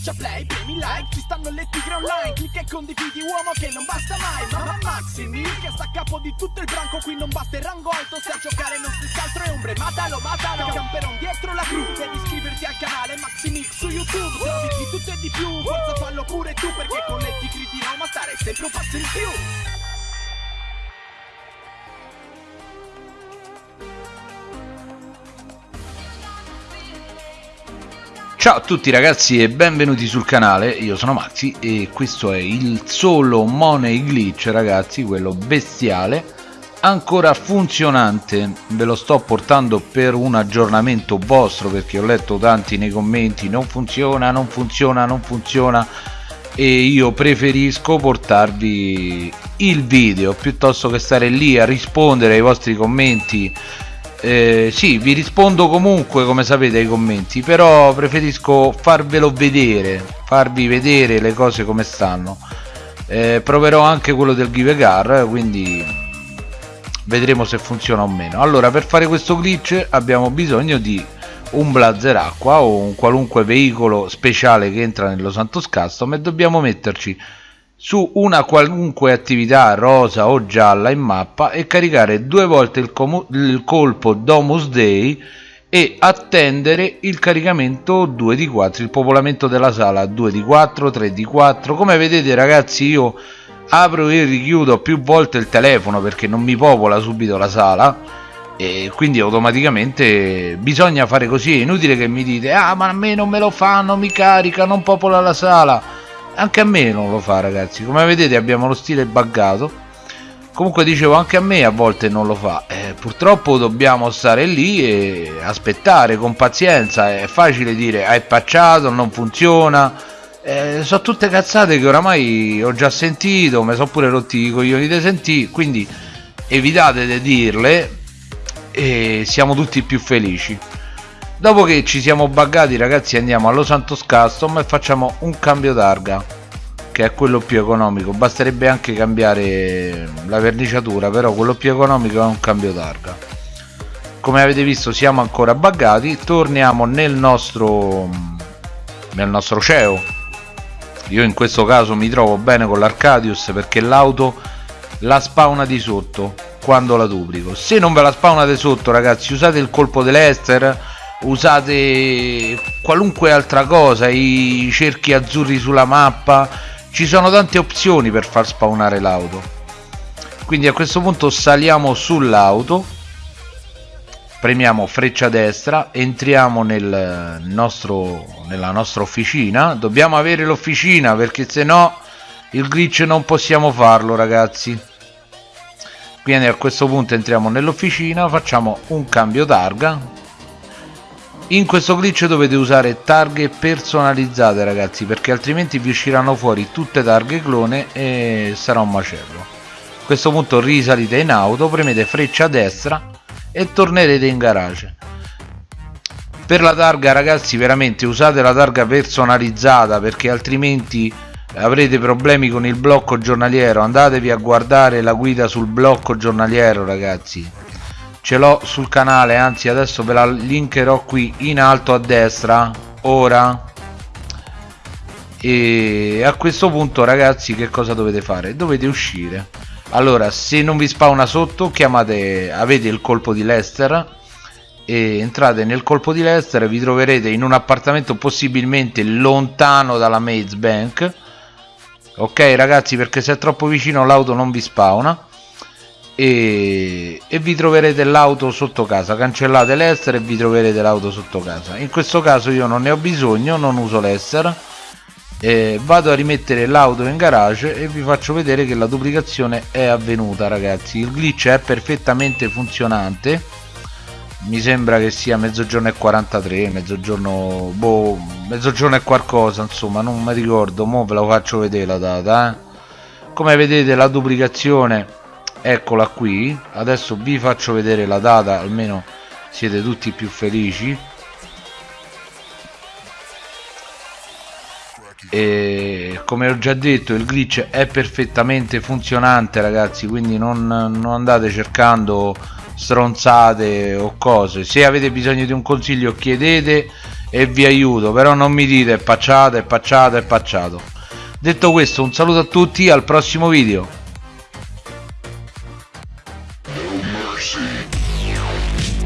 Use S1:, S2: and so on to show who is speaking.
S1: Schiaccia play, premi like, ci stanno le tigre online Clicca e condividi uomo che non basta mai Mamma Maximi, che sta a capo di tutto il branco Qui non basta il rango alto, se a giocare non si altro è ombre Matalo, matalo, camperon dietro la cru Devi iscriverti al canale Maximix su YouTube Trovi di tutto e di più, forza fallo pure tu Perché con le tigri di Roma stare sempre un passo in più
S2: Ciao a tutti ragazzi e benvenuti sul canale, io sono Maxi e questo è il solo Money Glitch ragazzi, quello bestiale ancora funzionante, ve lo sto portando per un aggiornamento vostro perché ho letto tanti nei commenti non funziona, non funziona, non funziona e io preferisco portarvi il video piuttosto che stare lì a rispondere ai vostri commenti eh, sì vi rispondo comunque come sapete ai commenti però preferisco farvelo vedere farvi vedere le cose come stanno. Eh, proverò anche quello del give car quindi vedremo se funziona o meno. Allora per fare questo glitch abbiamo bisogno di un blazer acqua o un qualunque veicolo speciale che entra nello Santos Custom e dobbiamo metterci su una qualunque attività rosa o gialla in mappa e caricare due volte il, il colpo Domus Day e attendere il caricamento 2 di 4 il popolamento della sala 2 di 4 3 di 4 come vedete ragazzi io apro e richiudo più volte il telefono perché non mi popola subito la sala e quindi automaticamente bisogna fare così. È inutile che mi dite ah ma a me non me lo fa non mi carica non popola la sala anche a me non lo fa ragazzi. Come vedete abbiamo lo stile buggato. Comunque dicevo anche a me a volte non lo fa. Eh, purtroppo dobbiamo stare lì e aspettare con pazienza. È facile dire hai pacciato non funziona. Eh, sono tutte cazzate che oramai ho già sentito mi sono pure rotti i coglioni di sentire quindi evitate di dirle e siamo tutti più felici dopo che ci siamo buggati ragazzi andiamo allo Santos Custom e facciamo un cambio targa che è quello più economico. Basterebbe anche cambiare la verniciatura però quello più economico è un cambio targa. Come avete visto siamo ancora buggati. Torniamo nel nostro nel nostro CEO. Io in questo caso mi trovo bene con l'Arcadius perché l'auto la spawna di sotto quando la duplico. Se non ve la spawnate sotto ragazzi usate il colpo dell'Ester usate qualunque altra cosa i cerchi azzurri sulla mappa ci sono tante opzioni per far spawnare l'auto. Quindi a questo punto saliamo sull'auto premiamo freccia destra entriamo nel nostro, nella nostra officina. Dobbiamo avere l'officina perché se no il glitch non possiamo farlo ragazzi. Quindi a questo punto entriamo nell'officina facciamo un cambio targa in questo glitch dovete usare targhe personalizzate ragazzi perché altrimenti vi usciranno fuori tutte targhe clone e sarà un macello. A questo punto risalite in auto premete freccia a destra e tornerete in garage. Per la targa ragazzi veramente usate la targa personalizzata perché altrimenti avrete problemi con il blocco giornaliero. Andatevi a guardare la guida sul blocco giornaliero ragazzi ce l'ho sul canale anzi adesso ve la linkerò qui in alto a destra ora. E a questo punto ragazzi che cosa dovete fare? Dovete uscire. Allora se non vi spawna sotto chiamate avete il colpo di Lester e entrate nel colpo di Lester vi troverete in un appartamento possibilmente lontano dalla Maze Bank. Ok ragazzi perché se è troppo vicino l'auto non vi spawna e, e vi troverete l'auto sotto casa. Cancellate l'ester e vi troverete l'auto sotto casa. In questo caso io non ne ho bisogno non uso l'ester eh, vado a rimettere l'auto in garage e vi faccio vedere che la duplicazione è avvenuta ragazzi. Il glitch è perfettamente funzionante. Mi sembra che sia mezzogiorno e 43 mezzogiorno boh mezzogiorno e qualcosa insomma non mi ricordo. Mo ve la faccio vedere la data eh. come vedete la duplicazione eccola qui. Adesso vi faccio vedere la data almeno siete tutti più felici. E come ho già detto il glitch è perfettamente funzionante ragazzi quindi non, non andate cercando stronzate o cose. Se avete bisogno di un consiglio chiedete e vi aiuto però non mi dite pacciato e pacciato e pacciato detto questo un saluto a tutti al prossimo video mercy.